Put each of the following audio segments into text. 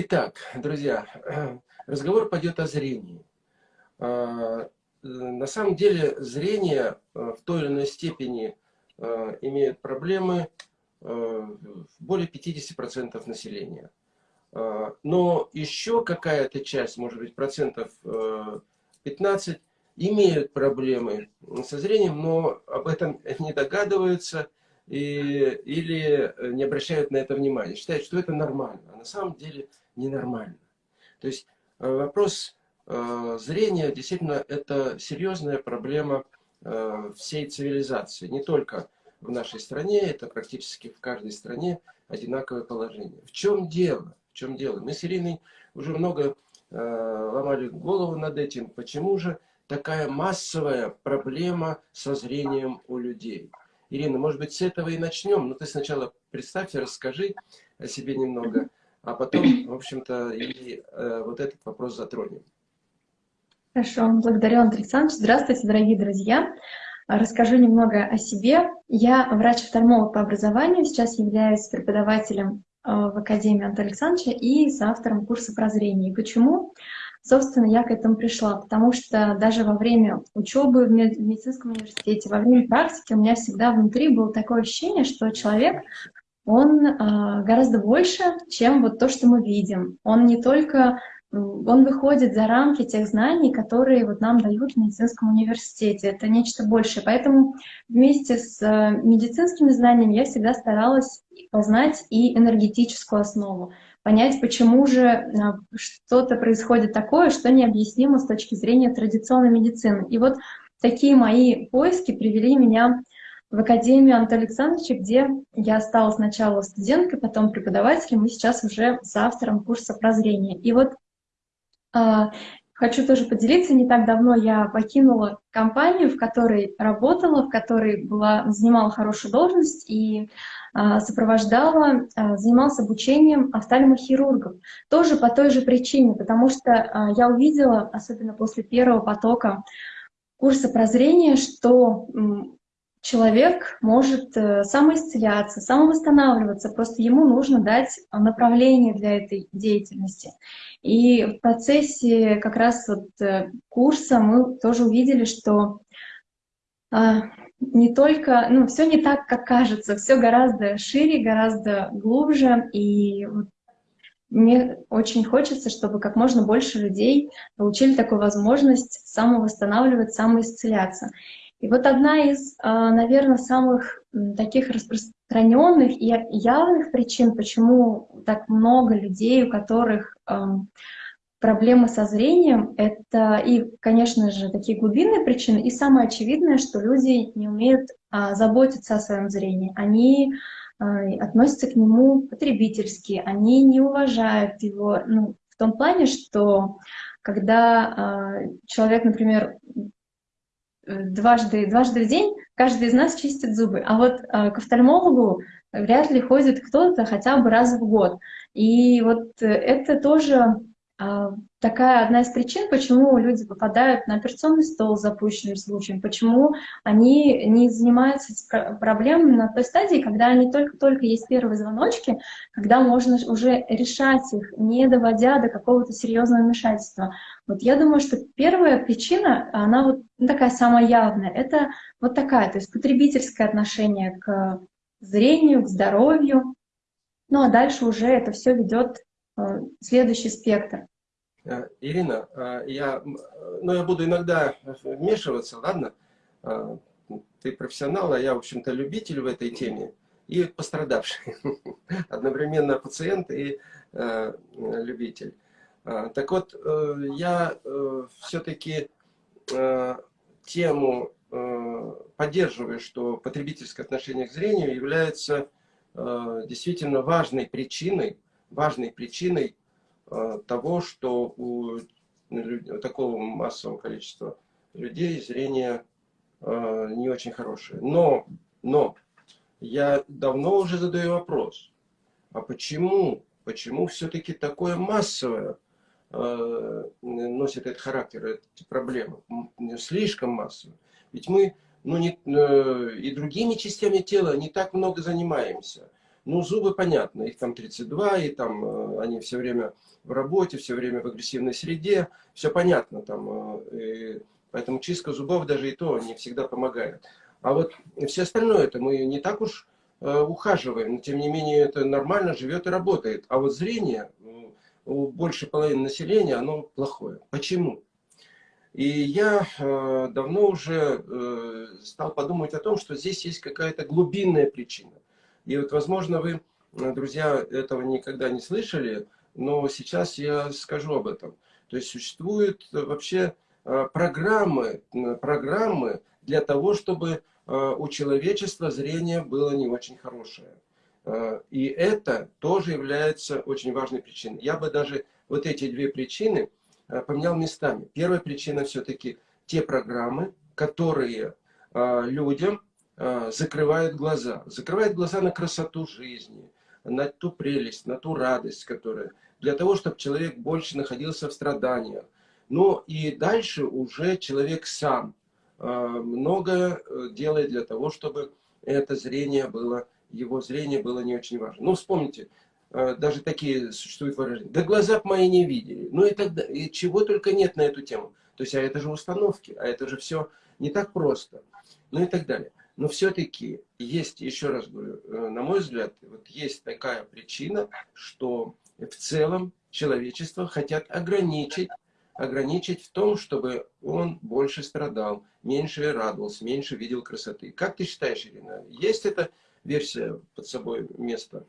Итак, друзья, разговор пойдет о зрении. А, на самом деле зрение в той или иной степени имеет проблемы более 50% населения. Но еще какая-то часть, может быть, процентов 15, имеют проблемы со зрением, но об этом не догадываются и, или не обращают на это внимания. Считают, что это нормально, а на самом деле ненормально. То есть э, вопрос э, зрения действительно это серьезная проблема э, всей цивилизации. Не только в нашей стране, это практически в каждой стране одинаковое положение. В чем дело? В чем дело? Мы с Ириной уже много ломали голову над этим. Почему же такая массовая проблема со зрением у людей. Ирина, может быть, с этого и начнем, но ты сначала представься, расскажи о себе немного, а потом, в общем-то, и э, вот этот вопрос затронем. Хорошо, благодарю, Андрей Александрович. Здравствуйте, дорогие друзья. Расскажу немного о себе. Я врач-офтальмолог по образованию, сейчас являюсь преподавателем э, в Академии Антона Александровича и соавтором курса прозрения. Почему? Собственно, я к этому пришла, потому что даже во время учебы в медицинском университете, во время практики у меня всегда внутри было такое ощущение, что человек, он э, гораздо больше, чем вот то, что мы видим. Он не только, он выходит за рамки тех знаний, которые вот нам дают в медицинском университете. Это нечто большее. Поэтому вместе с э, медицинскими знаниями я всегда старалась познать и энергетическую основу понять, почему же а, что-то происходит такое, что необъяснимо с точки зрения традиционной медицины. И вот такие мои поиски привели меня в Академию Антона Александровича, где я стала сначала студенткой, потом преподавателем, и сейчас уже с автором курса прозрения. И вот э, хочу тоже поделиться, не так давно я покинула компанию, в которой работала, в которой была, занимала хорошую должность, и а, сопровождала, а, занималась обучением офтальмохирургов. Тоже по той же причине, потому что а, я увидела, особенно после первого потока курса прозрения, что человек может э, самоисцеляться, самовосстанавливаться, просто ему нужно дать направление для этой деятельности. И в процессе как раз вот э, курса мы тоже увидели, что не только, ну, все не так, как кажется, все гораздо шире, гораздо глубже, и вот мне очень хочется, чтобы как можно больше людей получили такую возможность самовосстанавливать, самоисцеляться. И вот одна из, а, наверное, самых таких распространенных и явных причин, почему так много людей, у которых проблемы со зрением — это и, конечно же, такие глубинные причины, и самое очевидное, что люди не умеют а, заботиться о своем зрении. Они а, относятся к нему потребительски, они не уважают его ну, в том плане, что когда а, человек, например, дважды, дважды в день каждый из нас чистит зубы, а вот а, к офтальмологу вряд ли ходит кто-то хотя бы раз в год. И вот это тоже а, такая одна из причин, почему люди попадают на операционный стол с запущенным случаем, почему они не занимаются проблемами на той стадии, когда они только-только есть первые звоночки, когда можно уже решать их, не доводя до какого-то серьезного вмешательства. Вот я думаю, что первая причина, она вот ну, такая самая явная, это вот такая, то есть потребительское отношение к зрению, к здоровью, ну а дальше уже это все ведет Э, следующий спектр. Э, Ирина, э, я, ну, я буду иногда вмешиваться, ладно? Ты профессионал, а я, в общем-то, любитель в этой теме и пострадавший. Одновременно пациент и любитель. Так вот, я все-таки тему поддерживаю, что потребительское отношение к зрению является действительно важной причиной важной причиной э, того, что у такого массового количества людей зрение э, не очень хорошее. Но, но я давно уже задаю вопрос, а почему, почему все-таки такое массовое э, носит этот характер, эти проблемы, слишком массовое? Ведь мы ну, не, и другими частями тела не так много занимаемся Ну, зубы понятно, их там 32, и там э, они все время в работе, все время в агрессивной среде, все понятно там. И поэтому чистка зубов даже и то не всегда помогает. А вот все остальное это мы не так уж ухаживаем, но тем не менее это нормально живет и работает. А вот зрение у большей половины населения оно плохое. Почему? И я э, давно уже э, стал подумать о том, что здесь есть какая-то глубинная причина. И вот, возможно, вы, э, друзья, этого никогда не слышали, но сейчас я скажу об этом. То есть существуют вообще программы, программы для того, чтобы у человечества зрение было не очень хорошее. И это тоже является очень важной причиной. Я бы даже вот эти две причины Э, поменял местами. Первая причина все-таки те программы, которые э, людям э, закрывают глаза. Закрывают глаза на красоту жизни, на ту прелесть, на ту радость, которая... Для того, чтобы человек больше находился в страданиях. Ну и дальше уже человек сам многое делает для того, чтобы это зрение было, его зрение было не очень важно. Ну, вспомните, Э, даже такие существуют выражения. Да глаза бы мои не видели. Ну и тогда, и чего только нет на эту тему. То есть, а это же установки, а это же все не так просто. Ну и так далее. Но все-таки есть, еще раз говорю, э, на мой взгляд, вот есть такая причина, что в целом человечество хотят ограничить, ограничить в том, чтобы он больше страдал, меньше радовался, меньше видел красоты. Как ты считаешь, Ирина, есть эта версия под собой места?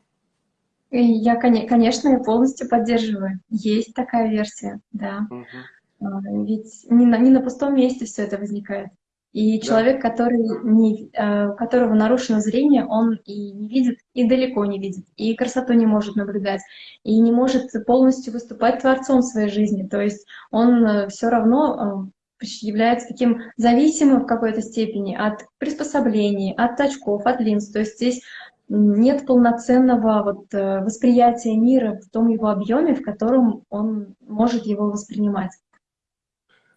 Я, конечно, я полностью поддерживаю. Есть такая версия, да. Угу. Ведь не на, не на пустом месте все это возникает. И да. человек, который не, а, у которого нарушено зрение, он и не видит, и далеко не видит, и красоту не может наблюдать, и не может полностью выступать творцом своей жизни. То есть он э, все равно э, является таким зависимым в какой-то степени от приспособлений, от очков, от линз. То есть здесь нет полноценного вот, э, восприятия мира в том его объеме, в котором он может его воспринимать.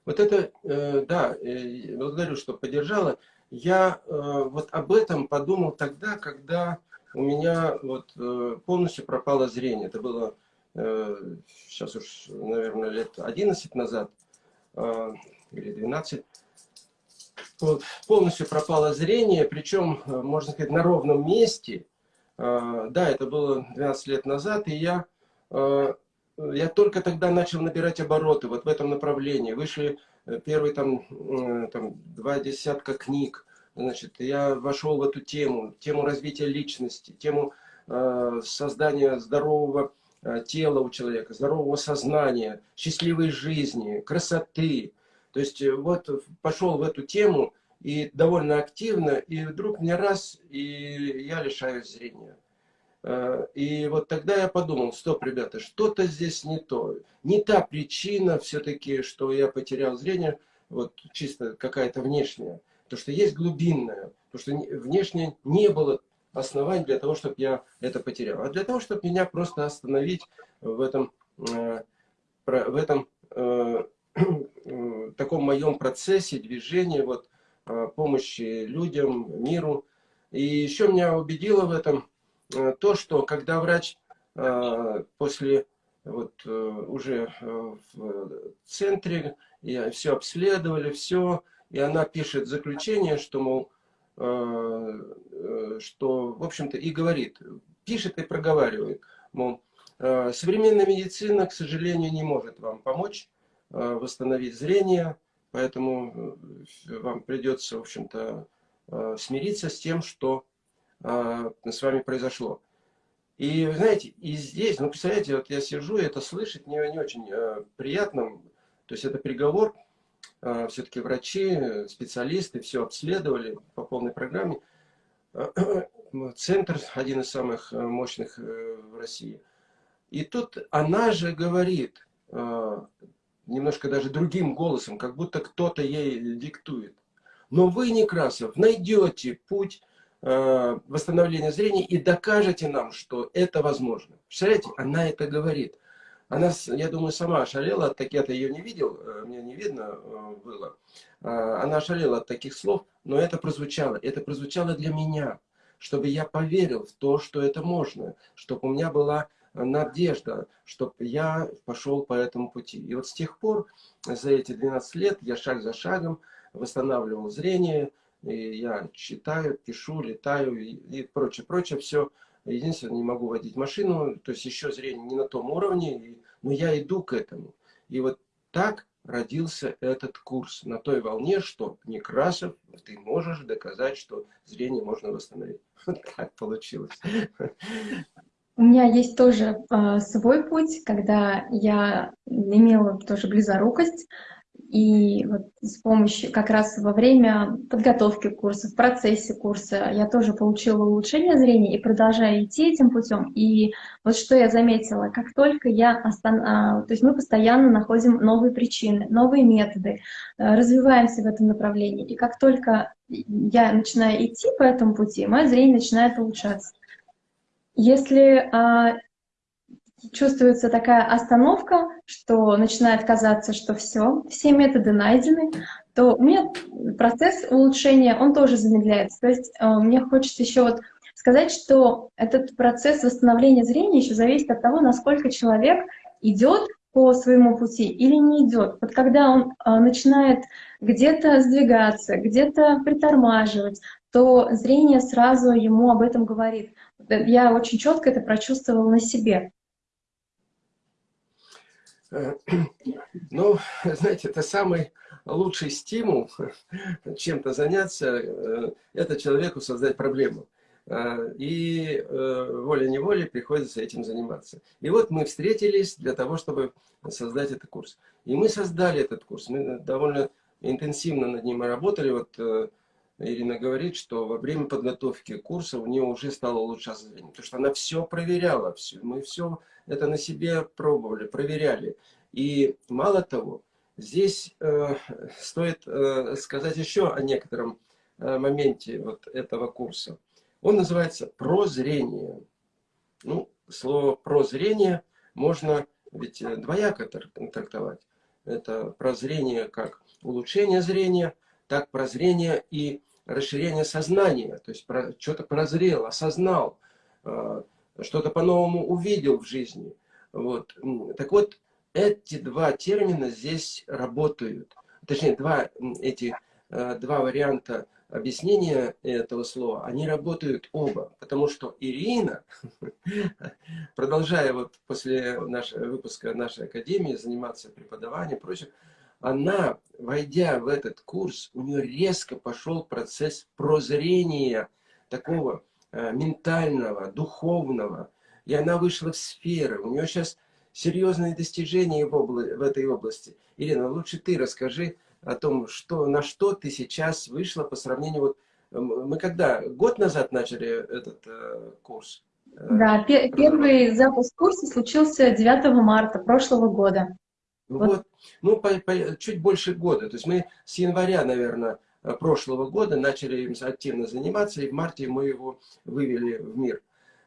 Вот это, э, да, э, благодарю, что поддержала. Я вот об этом подумал тогда, когда у меня вот полностью пропало зрение. Это было сейчас уж, наверное, лет 11 назад или 12. Вот, полностью пропало зрение, причем, э, можно сказать, на ровном месте. А, да, это было 12 лет назад, и я, э, я только тогда начал набирать обороты вот в этом направлении. Вышли э, первые там, там два десятка книг. Значит, я вошел в эту тему, тему развития личности, тему создания здорового тела у человека, здорового сознания, счастливой жизни, красоты, то есть э, вот пошел в эту тему и довольно активно, и вдруг мне раз, и я лишаюсь зрения. Э, и вот тогда я подумал, стоп, ребята, что-то здесь не то. Не та причина все-таки, что я потерял зрение, вот чисто какая-то внешняя. То, что есть глубинная, то, что внешне не было оснований для того, чтобы я это потерял. А для того, чтобы меня просто остановить в этом, э, в этом таком моем процессе движения, вот, а, помощи людям, миру. И еще меня убедило в этом э, то, что когда врач а, после вот э, уже э, в центре, и все обследовали, все, и она пишет заключение, что, мол, что, в общем-то, и говорит, пишет и проговаривает, мол, современная медицина, к сожалению, не может вам помочь, Э, восстановить зрение, поэтому э, вам придется, в общем-то, э, смириться с тем, что с вами произошло. И, знаете, и здесь, ну, представляете, вот я сижу, и это слышать не, не очень приятно, то есть это приговор, все-таки врачи, специалисты все обследовали по полной программе. Центр один из самых мощных в России. И тут она же говорит, немножко даже другим голосом, как будто кто-то ей диктует. Но вы, Некрасов, найдете путь э, восстановления зрения и докажете нам, что это возможно. Представляете, она это говорит. Она, я думаю, сама ошалела от таких, я ее не видел, э, мне не видно э, было. Э, она ошалела от таких слов, но это прозвучало, это прозвучало для меня, чтобы я поверил в то, что это можно, чтобы у меня была надежда, чтобы я пошел по этому пути. И вот с тех пор, за эти 12 лет, я шаг за шагом восстанавливал зрение, и я читаю, пишу, летаю и, прочее, прочее, все. Единственное, не могу водить машину, то есть еще зрение не на том уровне, но я иду к этому. И вот так родился этот курс на той волне, что Некрасов, ты можешь доказать, что зрение можно восстановить. Так получилось. У меня есть тоже э, свой путь, когда я имела тоже близорукость, и вот с помощью, как раз во время подготовки курса, в процессе курса, я тоже получила улучшение зрения и продолжаю идти этим путем. И вот что я заметила, как только я остан... А, то есть мы постоянно находим новые причины, новые методы, э, развиваемся в этом направлении. И как только я начинаю идти по этому пути, мое зрение начинает улучшаться. Если а, чувствуется такая остановка, что начинает казаться, что все, все методы найдены, то у меня процесс улучшения, он тоже замедляется. То есть а, мне хочется еще вот сказать, что этот процесс восстановления зрения еще зависит от того, насколько человек идет по своему пути или не идет. Вот когда он а, начинает где-то сдвигаться, где-то притормаживать, то зрение сразу ему об этом говорит. Я очень четко это прочувствовала на себе. Ну, знаете, это самый лучший стимул чем-то заняться, э, это человеку создать проблему. Э, и э, волей-неволей приходится этим заниматься. И вот мы встретились для того, чтобы создать этот курс. И мы создали этот курс. Мы довольно интенсивно над ним работали. Вот Ирина говорит, что во время подготовки курса у нее уже стало улучшаться зрение. Потому что она все проверяла, все, мы все это на себе пробовали, проверяли. И мало того, здесь э, стоит э, сказать еще о некотором э, моменте вот этого курса. Он называется «Прозрение». Ну, слово «прозрение» можно ведь э, двояко трактовать. Это прозрение как улучшение зрения, так прозрение и расширение сознания. То есть что-то прозрел, осознал, э, что-то по-новому увидел в жизни. Вот. Так вот, эти два термина здесь работают. Точнее, два, эти, э, два варианта объяснения этого слова, они работают оба. Потому что Ирина, продолжая вот после нашего выпуска нашей академии заниматься преподаванием и прочее, она, войдя в этот курс, у нее резко пошел процесс прозрения такого э, ментального, духовного. И она вышла в сферы. У нее сейчас серьезные достижения в, обла в этой области. Ирина, лучше ты расскажи о том, что, на что ты сейчас вышла по сравнению... Вот, мы когда? Год назад начали этот э, курс? Э, да, первый запуск курса случился 9 марта прошлого года. Ну вот, вот ну, по, по, чуть больше года. То есть мы с января, наверное, прошлого года начали им активно заниматься, и в марте мы его вывели в мир.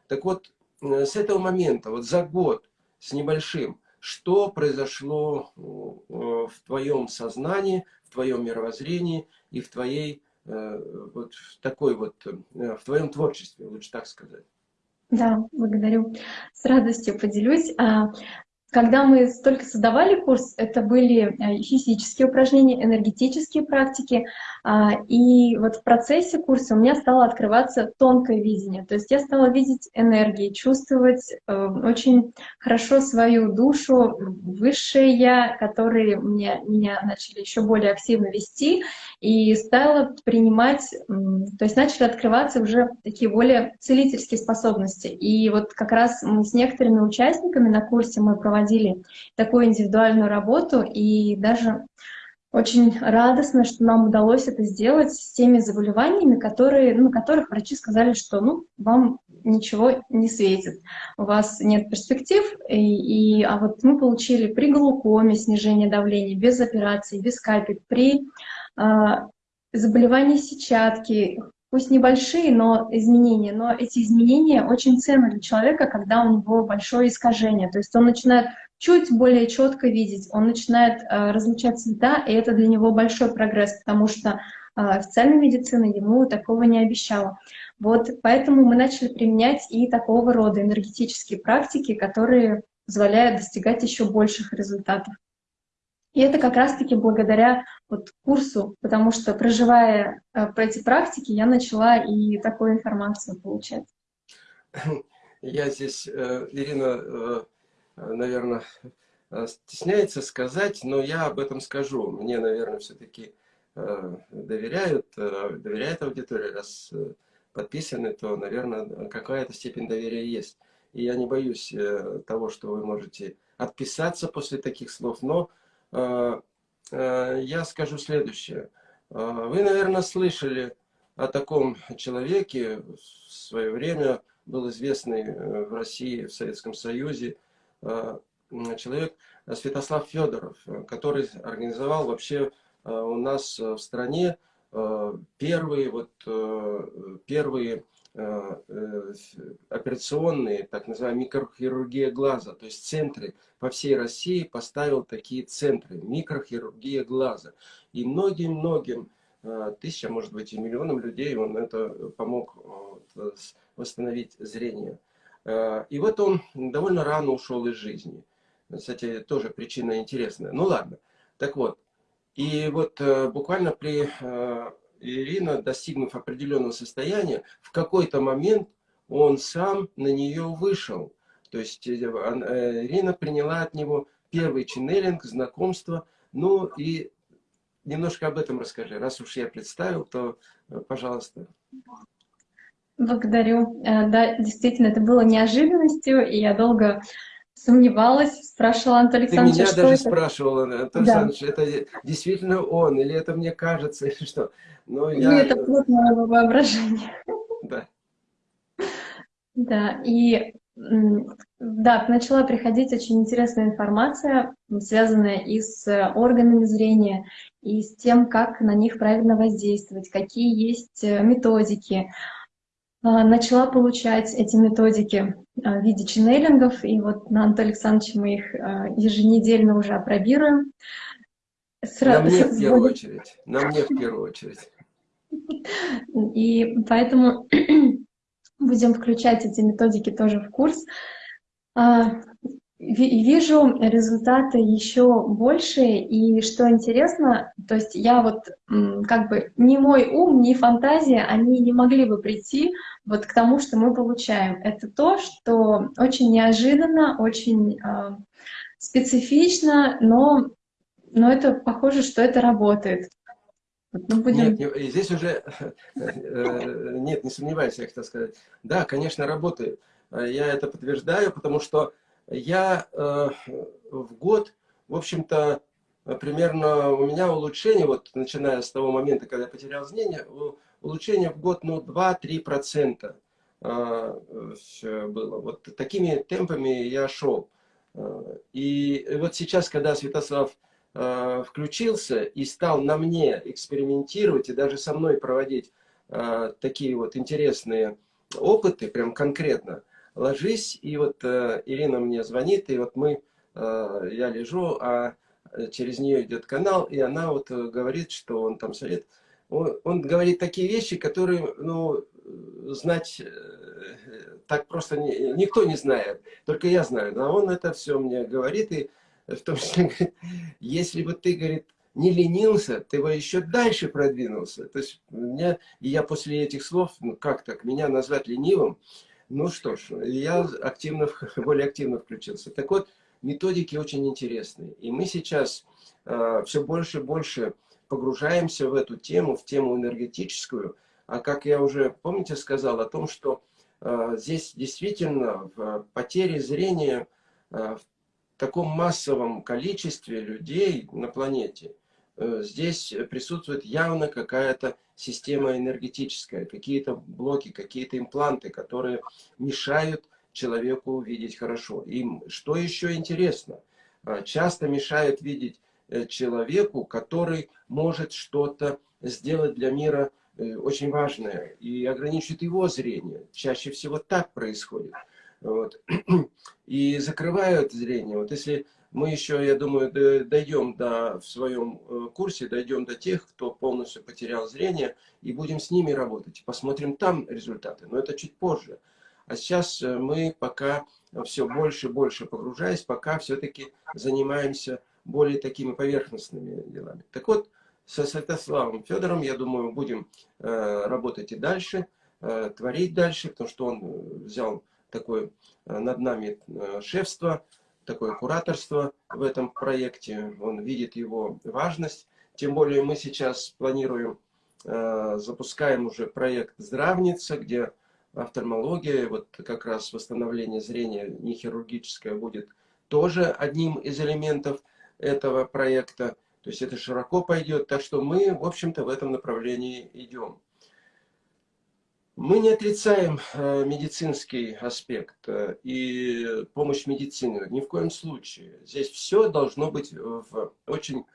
Так вот, э, с этого момента, вот за год с небольшим, что произошло э, в твоем сознании, в твоем мировоззрении и в твоей э, вот в такой вот, в твоем творчестве, лучше так сказать. Да, благодарю. С радостью поделюсь. Когда мы только создавали курс, это были э, физические упражнения, энергетические практики, а, и вот в процессе курса у меня стало открываться тонкое видение. То есть я стала видеть энергии, чувствовать э, очень хорошо свою душу, высшее я, которые меня, меня начали еще более активно вести, и стала принимать, то есть начали открываться уже такие более целительские способности. И вот как раз мы с некоторыми участниками на курсе мы проводили такую индивидуальную работу, и даже очень радостно, что нам удалось это сделать с теми заболеваниями, которые, ну, которых врачи сказали, что ну, вам ничего не светит, у вас нет перспектив, и, и, а вот мы получили при глаукоме снижение давления, без операции, без капель, при э, заболевании сетчатки, пусть небольшие, но изменения, но эти изменения очень ценны для человека, когда у него большое искажение, то есть он начинает чуть более четко видеть, он начинает э, различать цвета, и это для него большой прогресс, потому что э, официальная медицина ему такого не обещала. Вот поэтому мы начали применять и такого рода энергетические практики, которые позволяют достигать еще больших результатов. И это как раз-таки благодаря вот курсу, потому что проживая э, по эти практики, я начала и такую информацию получать. Я здесь, э, Ирина, э, наверное, стесняется сказать, но я об этом скажу. Мне, наверное, все-таки доверяют, доверяет аудитория, раз подписаны, то, наверное, какая-то степень доверия есть. И я не боюсь того, что вы можете отписаться после таких слов, но я скажу следующее. Э, вы, наверное, слышали о таком человеке в свое время, был известный в России, в Советском Союзе, человек Святослав Федоров, который организовал вообще у нас в стране первые, вот, первые Э, э, операционные, так называемая микрохирургия глаза, то есть центры по всей России поставил такие центры, микрохирургия глаза. И многим-многим, э, тысячам, может быть, и миллионам людей он это помог восстановить зрение. И вот он довольно рано ушел из жизни. Кстати, тоже причина интересная. Ну ладно. Так вот, и вот буквально при Ирина, достигнув определенного состояния, в какой-то момент он сам на нее вышел. То есть э, э, Ирина приняла от него первый ченнелинг, знакомство. Ну и немножко об этом расскажи. Раз уж я представил, то э, пожалуйста. Благодарю. Да, действительно, это было неожиданностью, и я долго сомневалась, спрашивала Антон Александрович, Ты меня даже это? спрашивала, Антон да. Александрович, это действительно он, или это мне кажется, или что? Но я... Или это плод моего воображения. Да. Да, и да, начала приходить очень интересная информация, связанная и с органами зрения, и с тем, как на них правильно воздействовать, какие есть э, методики. А, начала получать эти методики а, в виде ченнелингов, и вот на Антон Александрович мы их а, еженедельно уже опробируем. Сра... На мне в первую очередь. На мне в первую очередь. И поэтому будем включать эти методики тоже в курс вижу результаты еще большие, и что интересно, то есть я вот как бы ни мой ум, ни фантазия, они не могли бы прийти вот к тому, что мы получаем. Это то, что очень неожиданно, очень э, специфично, но, но это похоже, что это работает. Ну, будем... Нет, здесь уже, э, нет, не сомневайся, я хотел сказать. Да, конечно, работает. Я это подтверждаю, потому что я э, в год, в общем-то, примерно у меня улучшение, вот начиная с того момента, когда я потерял зрение, улучшение в год, ну, 2-3% э, было. Вот такими темпами я шел. Э, и вот сейчас, когда Святослав э, включился и стал на мне экспериментировать и даже со мной проводить такие вот интересные опыты, прям конкретно, ложись, и вот э, Ирина мне звонит, и вот мы, э, я лежу, а через нее идет канал, и она вот э, говорит, что он там совет. Он, он говорит такие вещи, которые, ну, знать э, так просто не, никто не знает, только я знаю. Но он это все мне говорит, и в том числе говорит, если бы ты, говорит, не ленился, ты бы еще дальше продвинулся. То есть меня, и я после этих слов, ну как так, меня назвать ленивым, ну что ж, я активно, более активно включился. Так вот, методики очень интересные. И мы сейчас э, все больше и больше погружаемся в эту тему, в тему энергетическую. А как я уже, помните, сказал о том, что э, здесь действительно в потере зрения э, в таком массовом количестве людей на планете – Э, здесь присутствует явно какая-то система энергетическая, какие-то блоки, какие-то импланты, которые мешают человеку видеть хорошо. И что еще интересно, э, часто мешают видеть э, человеку, который может что-то сделать для мира очень важное и ограничит его зрение. Чаще всего так происходит. Вот. И закрывают зрение. Вот если мы еще, я думаю, дойдем до, в своем э, курсе, дойдем до тех, кто полностью потерял зрение, и будем с ними работать. Посмотрим там результаты, но это чуть позже. А сейчас э, мы пока все больше и больше погружаясь, пока все-таки занимаемся более такими поверхностными делами. Так вот, со Святославом Федором, я думаю, будем э, работать и дальше, творить дальше, потому что он взял такое над нами шефство, такое кураторство в этом проекте. Он видит его важность. Тем более мы сейчас планируем, э, запускаем уже проект «Здравница», где офтальмология, вот как раз восстановление зрения нехирургическое будет тоже одним из элементов этого проекта. То есть это широко пойдет. Так что мы, в общем-то, в этом направлении идем. Мы не отрицаем э, медицинский аспект э, и помощь медицины, ни в коем случае. Здесь все должно быть в очень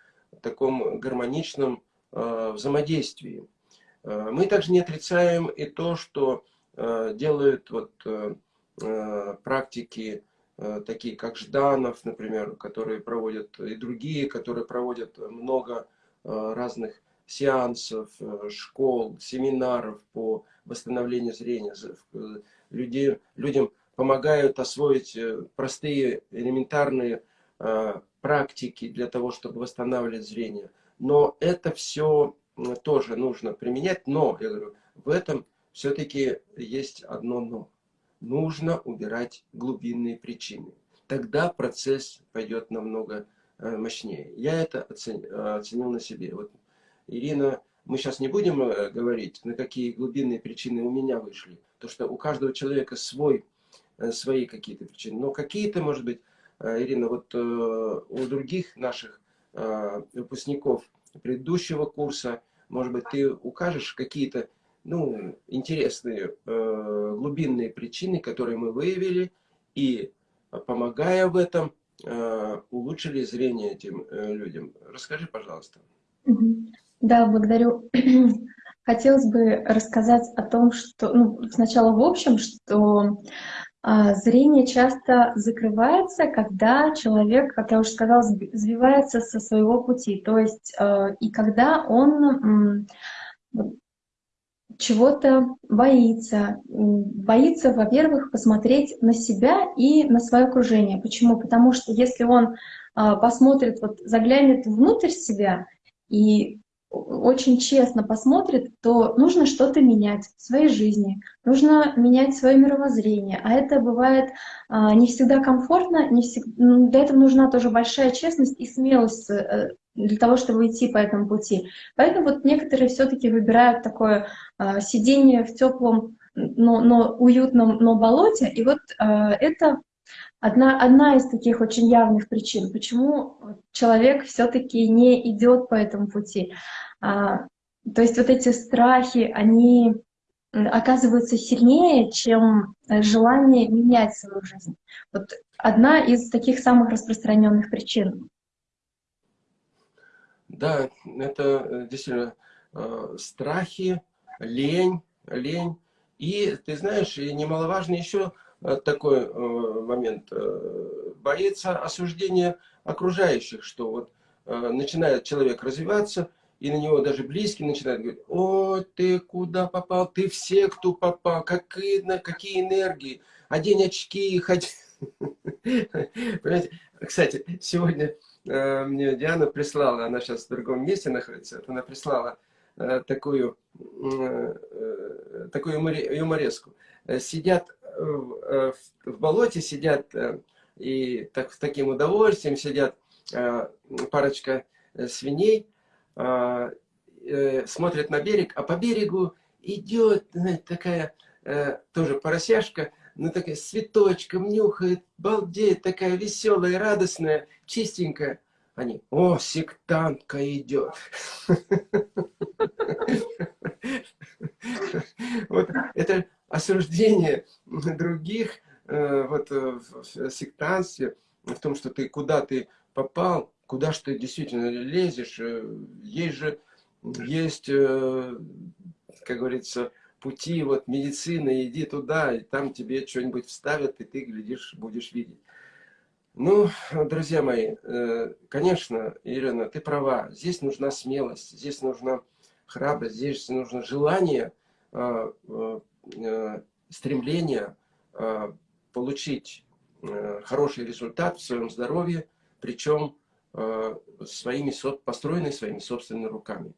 таком гармоничном э, взаимодействии. Мы также не отрицаем и то, что делают вот практики, такие как Жданов, например, которые проводят, и другие, которые проводят много разных сеансов, школ, семинаров по восстановлению зрения. Людей, людям помогают освоить э, простые, элементарные э, практики для того, чтобы восстанавливать зрение. Но это все тоже нужно применять. Но, я говорю, в этом все-таки есть одно но. Нужно убирать глубинные причины. Тогда процесс пойдет намного э, мощнее. Я это оценил на себе. Вот Ирина мы сейчас не будем э, говорить, на какие глубинные причины у меня вышли. То, что у каждого человека свой, э, свои какие-то причины. Но какие-то, может быть, э, Ирина, вот у других наших выпускников предыдущего курса, может быть, ты укажешь какие-то ну, интересные глубинные причины, которые мы выявили, и, помогая в этом, улучшили зрение этим людям. Расскажи, пожалуйста. Да, благодарю. Хотелось бы рассказать о том, что ну, сначала в общем, что а, зрение часто закрывается, когда человек, как я уже сказала, сбивается со своего пути. То есть а, и когда он чего-то боится. Боится, во-первых, посмотреть на себя и на свое окружение. Почему? Потому что если он а, посмотрит, вот заглянет внутрь себя и очень честно посмотрит, то нужно что-то менять в своей жизни, нужно менять свое мировоззрение. А это бывает а, не всегда комфортно, не всегда, для этого нужна тоже большая честность и смелость э, для того, чтобы идти по этому пути. Поэтому вот некоторые все-таки выбирают такое а, сидение в теплом, но, но уютном, но болоте. И вот а, это Одна, одна из таких очень явных причин, почему человек все-таки не идет по этому пути. А, то есть вот эти страхи, они оказываются сильнее, чем желание менять свою жизнь. Вот одна из таких самых распространенных причин. Да, это э, действительно э, страхи, лень, лень. И ты знаешь, и немаловажно еще Э, такой э, момент. Э, боится осуждения окружающих, что вот начинает человек развиваться, и на него даже близкие начинают говорить, о, ты куда попал, ты в секту попал, какие, какие энергии, одень очки, ходи. Понимаете? Кстати, сегодня мне Диана прислала, она сейчас в другом месте находится, она прислала такую, такую юмореску. Сидят в, в болоте сидят э, и так, с таким удовольствием сидят э, парочка э, свиней, смотрят на берег, а по берегу идет такая тоже поросяшка, ну такая с цветочком, нюхает, балдеет, такая веселая, радостная, чистенькая. Они, о, сектантка идет. Вот это осуждение других э, вот, э, в сектанстве, в том, что ты куда ты попал, куда что ты действительно лезешь. Э, есть же, есть, как говорится, пути вот медицины, иди туда, и там тебе что-нибудь вставят, и ты, глядишь, будешь видеть. Ну, друзья мои, конечно, Ирина, ты права. Здесь нужна смелость, здесь нужна храбрость, здесь нужно желание, стремление получить хороший результат в своем здоровье, причем своими, построенный своими собственными руками.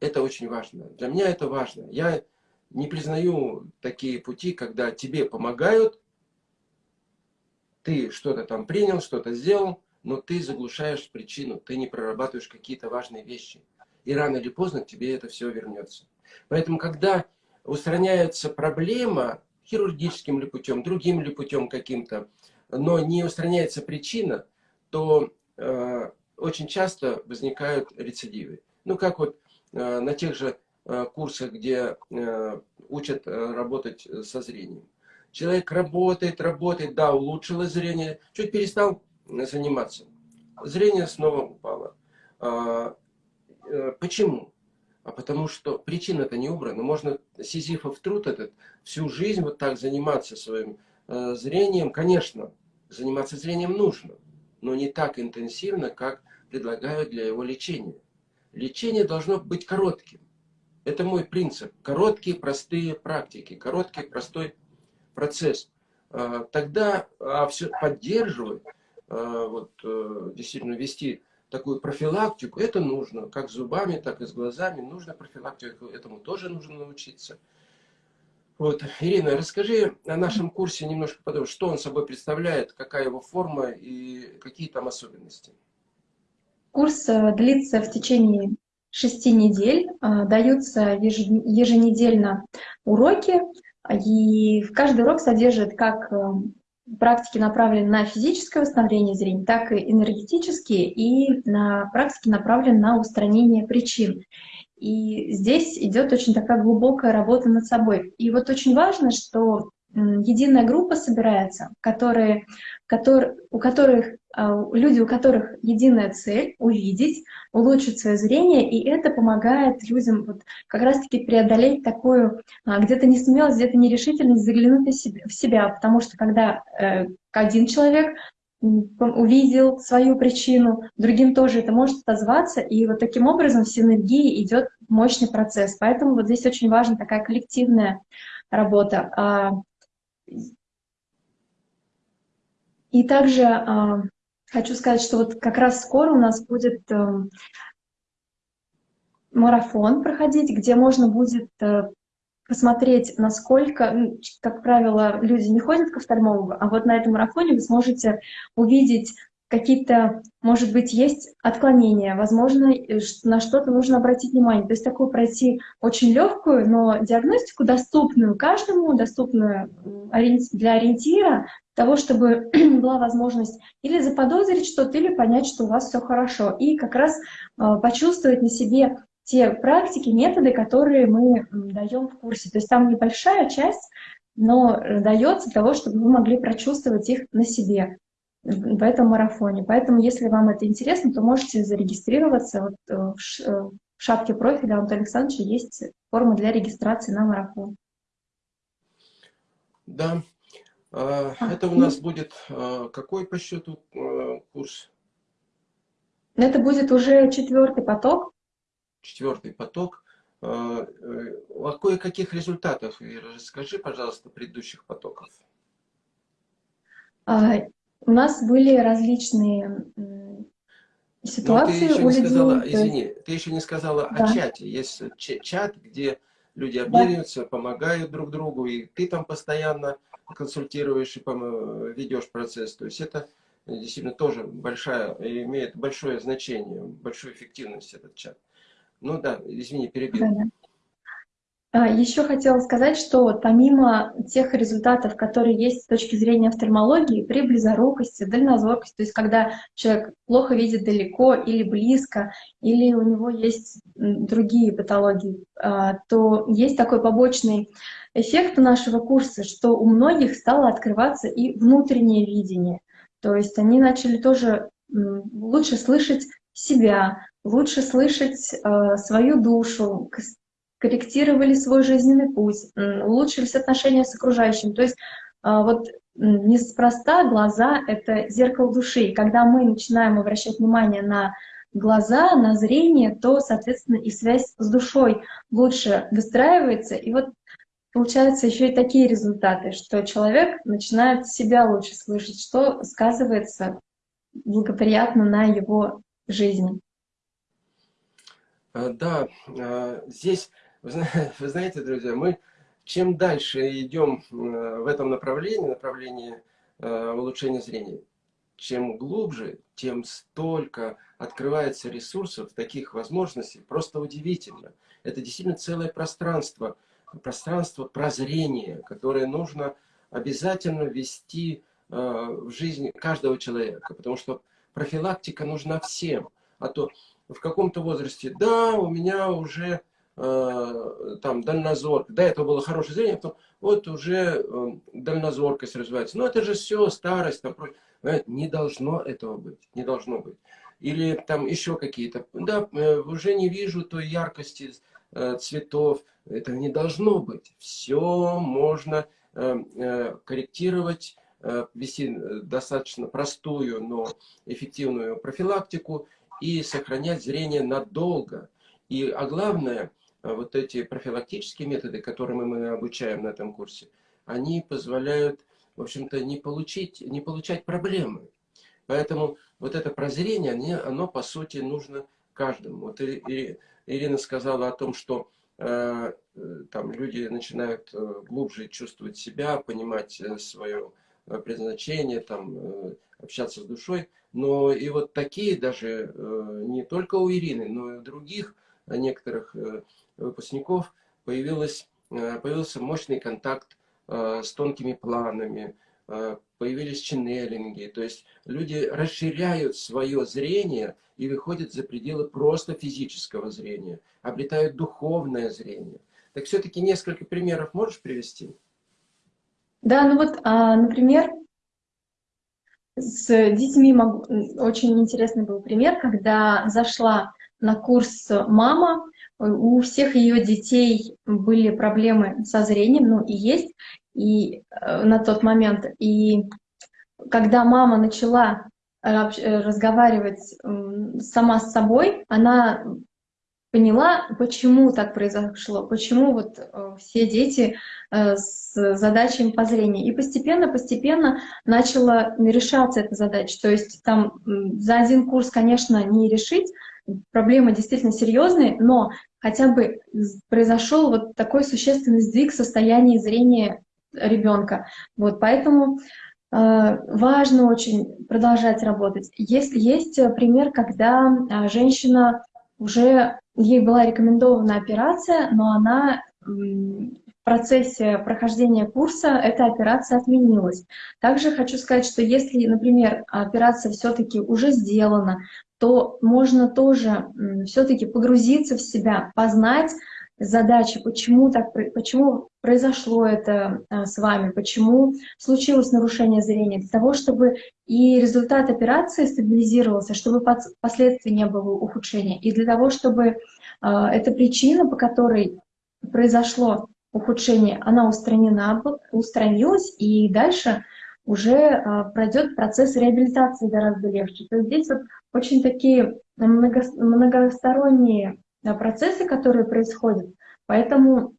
Это очень важно. Для меня это важно. Я не признаю такие пути, когда тебе помогают, ты что-то там принял, что-то сделал, но ты заглушаешь причину, ты не прорабатываешь какие-то важные вещи. И рано или поздно тебе это все вернется. Поэтому, когда устраняется проблема хирургическим ли путем, другим ли путем каким-то, но не устраняется причина, то э, очень часто возникают рецидивы. Ну, как вот э, на тех же э, курсах, где э, учат э, работать со зрением. Человек работает, работает, да, улучшилось зрение, чуть перестал заниматься. Зрение снова упало. А, э, почему? А потому что причина-то не убрана. Можно сизифов труд этот всю жизнь вот так заниматься своим э, зрением. Конечно, заниматься зрением нужно, но не так интенсивно, как предлагают для его лечения. Лечение должно быть коротким. Это мой принцип. Короткие, простые практики. Короткий, простой процесс, а, тогда а все поддерживать, а, вот, э, действительно вести такую профилактику, это нужно, как зубами, так и с глазами, нужно профилактику, этому тоже нужно научиться. Вот, Ирина, расскажи о нашем курсе немножко подробнее, что он собой представляет, какая его форма и какие там особенности. Курс э, длится в течение шести недель, даются еженедельно уроки, и каждый урок содержит как э, практики, направленные на физическое восстановление зрения, так и энергетические, и на практики, направленные на устранение причин. И здесь идет очень такая глубокая работа над собой. И вот очень важно, что единая группа собирается, которые, которые, у которых а, люди, у которых единая цель — увидеть, улучшить свое зрение, и это помогает людям вот как раз-таки преодолеть такую а, где-то несмелость, где-то нерешительность, заглянуть в себя, потому что когда э, один человек увидел свою причину, другим тоже это может отозваться, и вот таким образом в синергии идет мощный процесс. Поэтому вот здесь очень важна такая коллективная работа. И также Хочу сказать, что вот как раз скоро у нас будет э, марафон проходить, где можно будет э, посмотреть, насколько, как правило, люди не ходят к офтальмологу, а вот на этом марафоне вы сможете увидеть какие-то, может быть, есть отклонения, возможно, на что-то нужно обратить внимание. То есть такую пройти очень легкую, но диагностику доступную каждому, доступную для ориентира, того, чтобы была возможность или заподозрить что-то, или понять, что у вас все хорошо. И как раз а, почувствовать на себе те практики, методы, которые мы даем в курсе. То есть там небольшая часть, но э, дается для того, чтобы вы могли прочувствовать их на себе в этом марафоне. Поэтому, если вам это интересно, то можете зарегистрироваться. Вот э, э, в шапке профиля Антона Александровича есть форма для регистрации на марафон. Да. А, это у нас будет а, какой по счету а, курс? Это будет уже четвертый поток. Четвертый поток. О кое-каких результатах расскажи, пожалуйста, предыдущих потоков. У нас были различные ситуации Но ты еще у не людей. Сказала, извини, ты еще не сказала да. о чате. Есть чат, где люди обмениваются, да. помогают друг другу, и ты там постоянно консультируешь и ведешь процесс. То есть это действительно тоже большая, имеет большое значение, большую эффективность этот чат. Ну да, извини, перебил. Да, да. А, Еще хотела сказать, что помимо тех результатов, которые есть с точки зрения офтальмологии, при близорукости, дальнозоркости, то есть когда человек плохо видит далеко или близко, или у него есть другие патологии, а, то есть такой побочный эффект нашего курса, что у многих стало открываться и внутреннее видение. То есть они начали тоже лучше слышать себя, лучше слышать э, свою душу, корректировали свой жизненный путь, улучшились отношения с окружающим. То есть вот неспроста глаза — это зеркало души. И когда мы начинаем обращать внимание на глаза, на зрение, то, соответственно, и связь с душой лучше выстраивается. И вот получаются еще и такие результаты, что человек начинает себя лучше слышать, что сказывается благоприятно на его жизни. А, да, а, здесь, вы знаете, друзья, мы чем дальше идем в этом направлении, направлении а, улучшения зрения, чем глубже, тем столько открывается ресурсов, таких возможностей, просто удивительно. Это действительно целое пространство, пространство прозрения, которое нужно обязательно ввести э, в жизнь каждого человека, потому что профилактика нужна всем. А то в каком-то возрасте, да, у меня уже э, там дальнозор, до этого было хорошее зрение, потом вот уже э, дальнозоркость развивается. Но это же все старость, там, не должно этого быть, не должно быть. Или там еще какие-то, да, э, уже не вижу той яркости э, цветов, это не должно быть. Все можно э, корректировать, вести достаточно простую, но эффективную профилактику и сохранять зрение надолго. И, а главное, вот эти профилактические методы, которыми мы обучаем на этом курсе, они позволяют в общем-то, не, получить, не получать проблемы. Поэтому вот это прозрение, оно, оно по сути нужно каждому. Вот Ирина сказала о том, что э, там люди начинают э, глубже чувствовать себя, понимать э, свое э, предназначение, там, э, общаться с душой. Но и вот такие даже, э, не только у Ирины, но и у других некоторых э, выпускников появилось, э, появился мощный контакт Э, с тонкими планами, э, появились ченнелинги. То есть люди расширяют свое зрение и выходят за пределы просто физического зрения, обретают духовное зрение. Так все-таки несколько примеров можешь привести? Да, ну вот, а, например, с детьми могу... очень интересный был пример, когда зашла на курс мама, у всех ее детей были проблемы со зрением, ну и есть, и э, на тот момент. И когда мама начала э, э, разговаривать сама с собой, она поняла, почему так произошло, почему вот все дети с задачами по зрению. И постепенно-постепенно начала решаться эта задача. То есть там за один курс, конечно, не решить, проблемы действительно серьезные, но хотя бы произошел вот такой существенный сдвиг в состоянии зрения ребенка. Вот, поэтому э, важно очень продолжать работать. Есть, есть пример, когда э, женщина уже, ей была рекомендована операция, но она процессе прохождения курса эта операция отменилась. Также хочу сказать, что если, например, операция все-таки уже сделана, то можно тоже все-таки погрузиться в себя, познать задачи, почему, так, почему произошло это а, с вами, почему случилось нарушение зрения, для того, чтобы и результат операции стабилизировался, чтобы последствий не было ухудшения, и для того, чтобы а, эта причина, по которой произошло ухудшение, она устранена, устранилась, и дальше уже а, пройдет процесс реабилитации гораздо легче. То есть здесь вот очень такие много, многосторонние процессы, которые происходят. Поэтому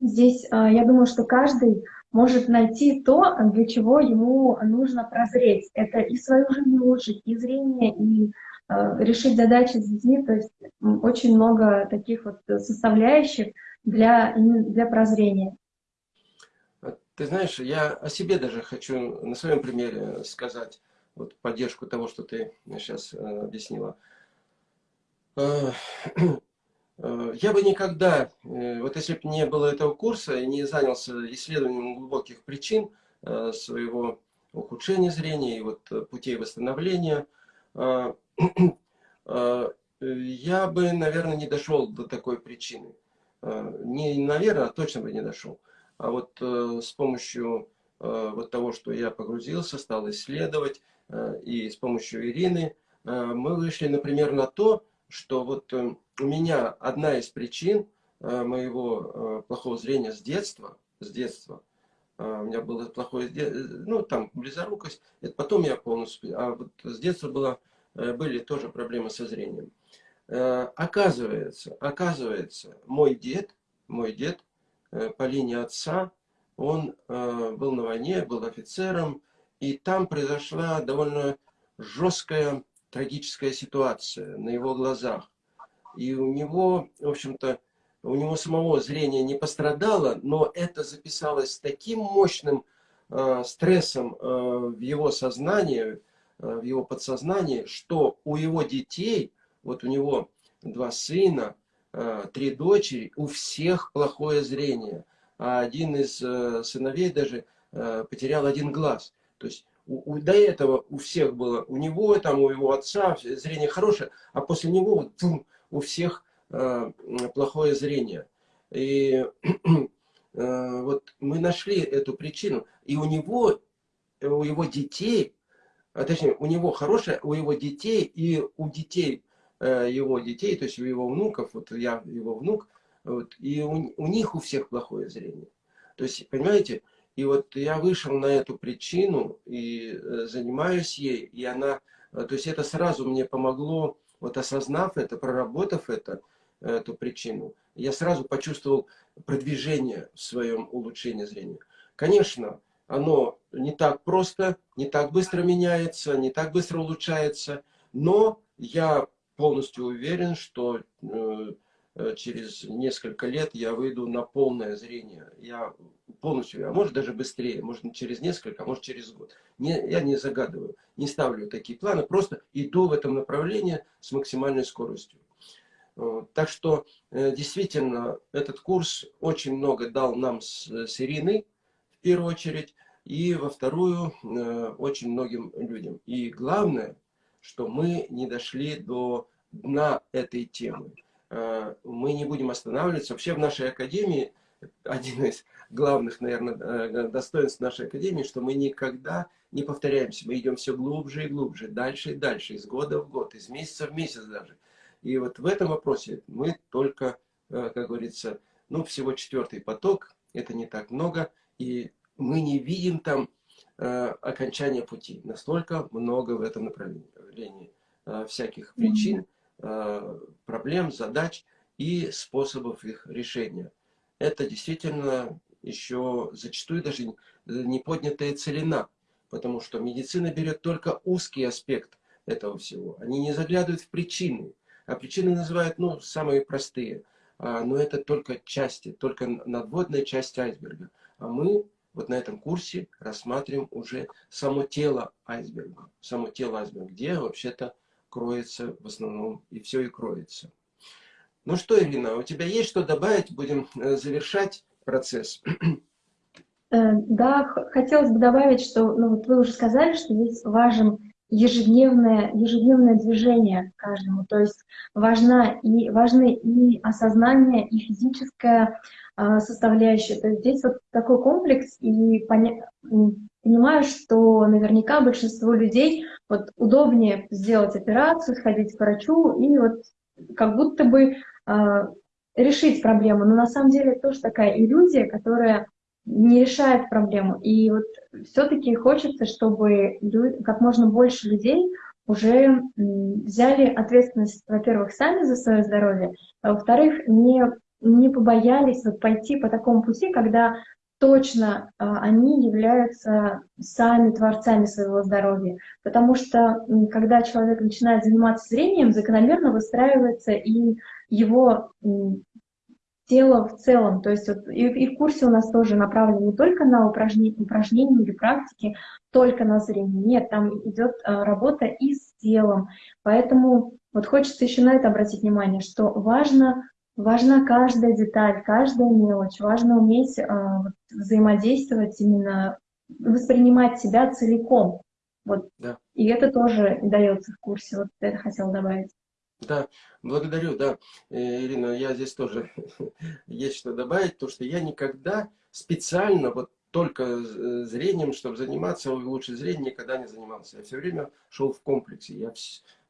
здесь а, я думаю, что каждый может найти то, для чего ему нужно прозреть. Это и свою жизнь улучшить, и зрение, и а, решить задачи с детьми. То есть очень много таких вот составляющих для, для прозрения. Ты знаешь, я о себе даже хочу на своем примере сказать вот поддержку того, что ты сейчас э, объяснила. Э, э, я бы никогда, вот если бы не было этого курса и не занялся исследованием глубоких причин своего ухудшения зрения и вот путей восстановления, бы, наверное, не дошел до такой причины. Не наверное, а точно бы не дошел. А вот с помощью вот того, что я погрузился, стал исследовать, и с помощью Ирины, мы вышли, например, на то, что вот э, у меня одна из причин э, моего э, плохого зрения с детства, с детства у меня было плохое, ну, там, близорукость. Это потом я полностью, а вот с детства было, были тоже проблемы со зрением. Оказывается, оказывается, мой дед, мой дед по линии отца, он был на войне, был офицером, и там произошла довольно жесткая трагическая ситуация на его глазах. И у него, в общем-то, у него самого зрение не пострадало, но это записалось таким мощным э, стрессом э, в его сознании, э, в его подсознании, что у его детей, вот у него два сына, э, три дочери, у всех плохое зрение. А один из э, сыновей даже э, потерял один глаз. То есть у, у, до этого у всех было, у него, там, у его отца зрение хорошее, а после него тум, у всех э, плохое зрение. И э, вот мы нашли эту причину. И у него, у его детей, а точнее, у него хорошее, у его детей и у детей э, его детей, то есть у его внуков, вот я его внук, вот, и у, у них у всех плохое зрение. То есть, понимаете, и вот я вышел на эту причину и э, занимаюсь ей, и она, э, то есть это сразу мне помогло, вот осознав это, проработав это, эту причину, я сразу почувствовал продвижение в своем улучшении зрения. Конечно, оно не так просто, не так быстро меняется, не так быстро улучшается, но я полностью уверен, что э, Э, через несколько лет я выйду на полное зрение. Я полностью, а может даже быстрее, может через несколько, а может через год. Не, я не загадываю, не ставлю такие планы, просто иду в этом направлении с максимальной скоростью. Так что э, действительно этот курс очень много дал нам с, с Ириной, в первую очередь, и во вторую э, очень многим людям. И главное, что мы не дошли до дна этой темы. Э, мы не будем останавливаться. Вообще в нашей академии, один из главных, наверное, э, достоинств нашей академии, что мы никогда не повторяемся. Мы идем все глубже и глубже, дальше и дальше, из года в год, из месяца в месяц даже. И вот в этом вопросе мы только, как говорится, ну, всего четвертый поток, это не так много, и мы не видим там окончания пути. Настолько много в этом направлении всяких причин, Э, проблем, задач и способов их решения. Это действительно еще зачастую даже не поднятая целина, потому что медицина берет только узкий аспект этого всего. Они не заглядывают в причины, а причины называют ну, самые простые. А, но это только части, только надводная часть айсберга. А мы вот на этом курсе рассматриваем уже само тело айсберга. Само тело айсберга, где вообще-то кроется в основном, и все и кроется. Ну что, Ирина, у тебя есть что добавить? Будем э, завершать процесс. Э, да, хотелось бы добавить, что ну, вот вы уже сказали, что здесь важен ежедневное, ежедневное движение каждому. То есть важна и, важны и осознание, и физическая э, составляющая. То есть здесь вот такой комплекс, и поня понимаю, что наверняка большинство людей вот удобнее сделать операцию, сходить к врачу и вот как будто бы э, решить проблему. Но на самом деле это тоже такая иллюзия, которая не решает проблему. И вот все-таки хочется, чтобы как можно больше людей уже взяли ответственность, во-первых, сами за свое здоровье, а во-вторых, не, не побоялись вот пойти по такому пути, когда точно а, они являются сами творцами своего здоровья. Потому что когда человек начинает заниматься зрением, закономерно выстраивается и его тело в целом. То есть вот и, и в курсе у нас тоже направлено не только на упражнения, упражнения или практики, только на зрение. Нет, там идет а, работа и с телом. Поэтому вот хочется еще на это обратить внимание, что важно Важна каждая деталь, каждая мелочь. Важно уметь э, взаимодействовать, именно воспринимать себя целиком. Вот. Да. И это тоже дается в курсе. Вот это хотела добавить. Да, благодарю, да. Э, Ирина, я здесь тоже есть что добавить, то что я никогда специально, вот только э, зрением, чтобы заниматься, лучше зрение никогда не занимался. Я все время шел в комплексе. Я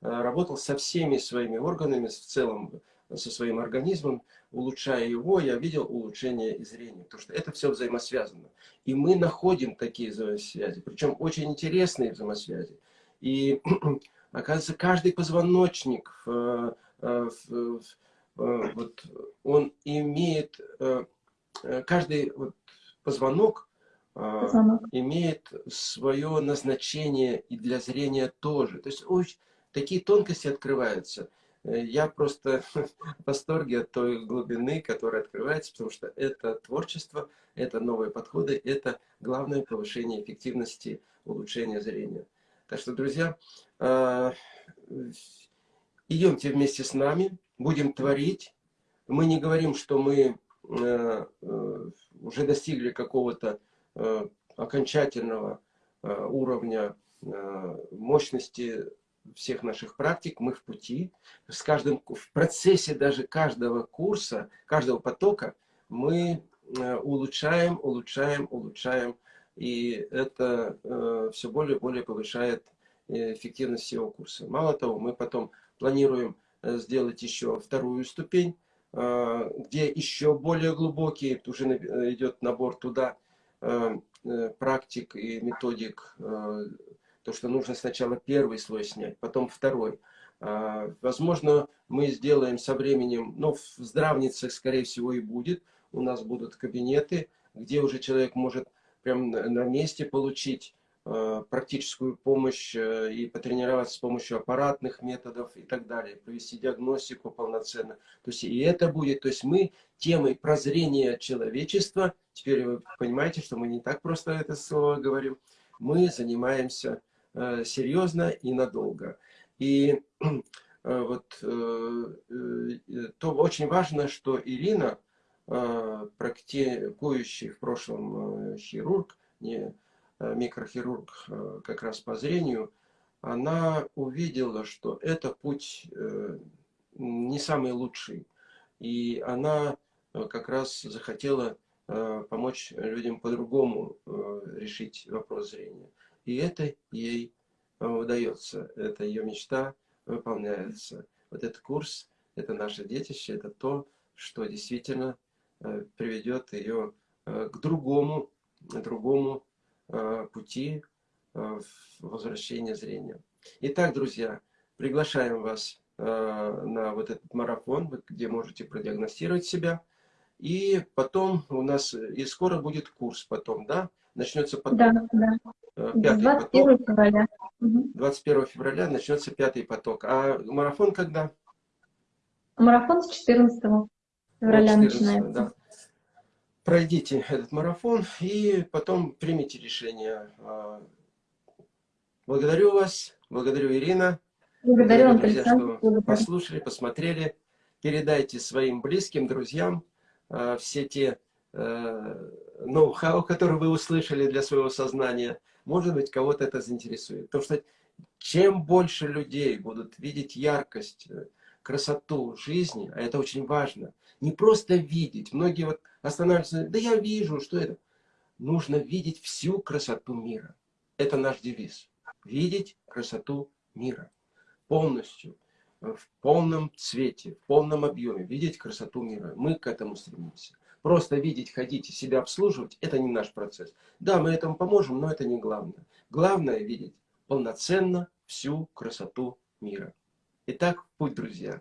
работал со всеми своими органами в целом, со своим организмом, улучшая его, я видел улучшение и зрения. Потому что это все взаимосвязано. И мы находим такие взаимосвязи, причем очень интересные взаимосвязи. И оказывается, каждый позвоночник, э, э, вот, он имеет, каждый вот, позвонок Позвонок. имеет свое назначение и для зрения тоже. То есть очень, такие тонкости открываются. Э, я просто в восторге от той глубины, которая открывается, потому что это творчество, это новые подходы, это главное повышение эффективности, улучшения зрения. Так что, друзья, идемте вместе с нами, будем творить. Мы не говорим, что мы э, э, уже достигли какого-то окончательного уровня мощности всех наших практик, мы в пути. С каждым, в процессе даже каждого курса, каждого потока мы э, улучшаем, улучшаем, улучшаем. И это э, все более и более повышает э, эффективность всего курса. Мало того, мы потом планируем э, сделать еще вторую ступень, э, где еще более глубокий, уже идет набор туда э, практик и методик то, что нужно сначала первый слой снять, потом второй. Возможно, мы сделаем со временем, но в здравницах, скорее всего, и будет. У нас будут кабинеты, где уже человек может прям на месте получить практическую помощь э, и потренироваться с помощью аппаратных методов и так далее, провести диагностику полноценно. То есть и это будет, то есть мы темой прозрения человечества, теперь вы понимаете, что мы не так просто это слово говорим, мы занимаемся Э, серьезно и надолго. И э, вот э, то очень важно, что Ирина, практикующий в прошлом хирург, не микрохирург как раз по зрению, она увидела, что это путь не самый лучший. И она как раз захотела помочь людям по-другому решить вопрос зрения. И это ей э, удается, это ее мечта выполняется. Вот этот курс, это наше детище, это то, что действительно э, приведет ее э, к другому, другому пути возвращения зрения. Итак, друзья, приглашаем вас на вот этот марафон, где можете продиагностировать себя. И потом у нас, и скоро будет курс потом, да? Начнется потом. Да, да. Э, пятый 21 поток. февраля. 21 февраля начнется пятый поток. А марафон когда? Марафон с 14 февраля 14, начинается. Да. Пройдите этот марафон и потом примите решение. А, благодарю вас, благодарю Ирина. Благодарю, благодарю друзья, что благодарю. послушали, посмотрели. Передайте своим близким, друзьям а, все те э, ноу-хау, которые вы услышали для своего сознания – может быть, кого-то это заинтересует. Потому что чем больше людей будут видеть яркость, э, красоту жизни, а это очень важно, не просто видеть. Многие вот останавливаются, да я вижу, что это. Нужно видеть всю красоту мира. Это наш девиз. Видеть красоту мира. Полностью, в полном цвете, в полном объеме. Видеть красоту мира. Мы к этому стремимся. Просто видеть, ходить и себя обслуживать – это не наш процесс. Да, мы этому поможем, но это не главное. Главное – видеть полноценно всю красоту мира. Итак, путь, друзья.